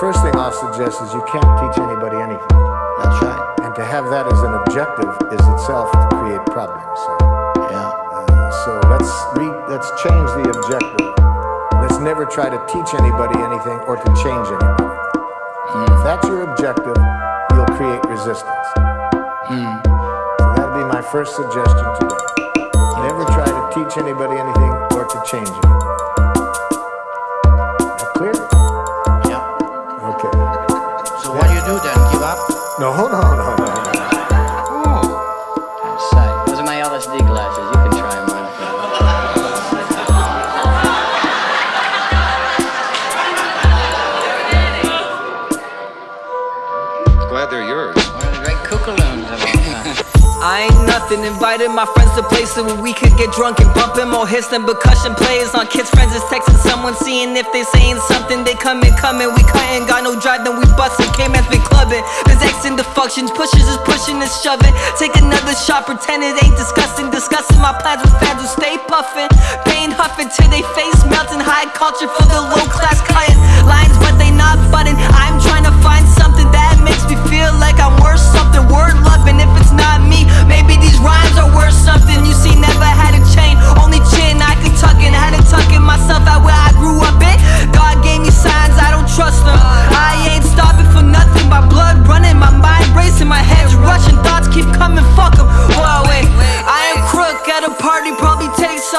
first thing I'll suggest is you can't teach anybody anything. That's right. And to have that as an objective is itself to create problems. So, Yeah. uh, so let's re, let's change the objective. Let's never try to teach anybody anything or to change anybody. If that's your objective, you'll create resistance. So that'd be my first suggestion today. Never try to teach anybody anything or to change anybody. I ain't nothing, invited my friends to places where we could get drunk and bumping more hits than percussion players on kids' friends is texting someone, seeing if they saying something. They come in, coming, we cutting, got no drive, then we bustin'. K-man's been clubbing, there's X in the functions, pushes is pushing and shoving. Take another shot, pretend it ain't disgusting, discussing my plans with fans who stay puffing, pain huffing till they face melting. High culture for the low class cutting lines, but they not butting.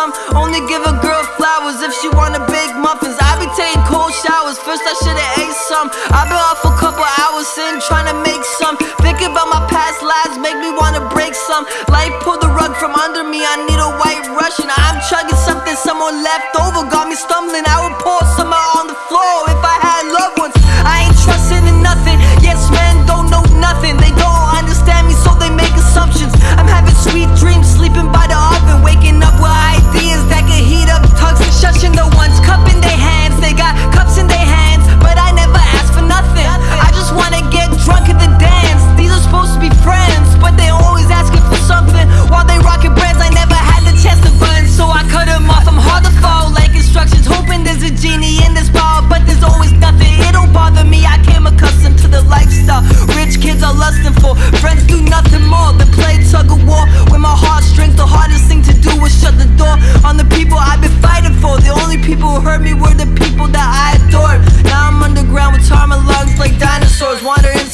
Some. Only give a girl flowers if she wanna bake muffins. I be taking cold showers, first I should've ate some. I've been off a couple hours sitting trying to make some. Thinking about my past lives, make me wanna break some. Life pulled the rug from under me, I need a white Russian. I'm chugging something someone left over, got me stumbling. I would pour somewhere on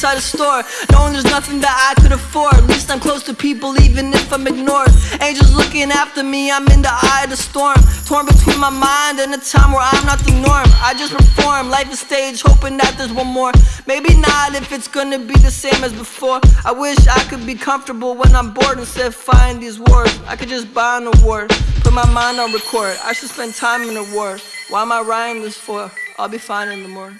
inside a store, knowing there's nothing that I could afford. At least I'm close to people, even if I'm ignored. Angels looking after me, I'm in the eye of the storm. Torn between my mind and a time where I'm not the norm. I just perform, life is stage, hoping that there's one more. Maybe not if it's gonna be the same as before. I wish I could be comfortable when I'm bored instead of find these words. I could just buy an award, put my mind on record. I should spend time in the war. Why am I writing this for? I'll be fine in the morning.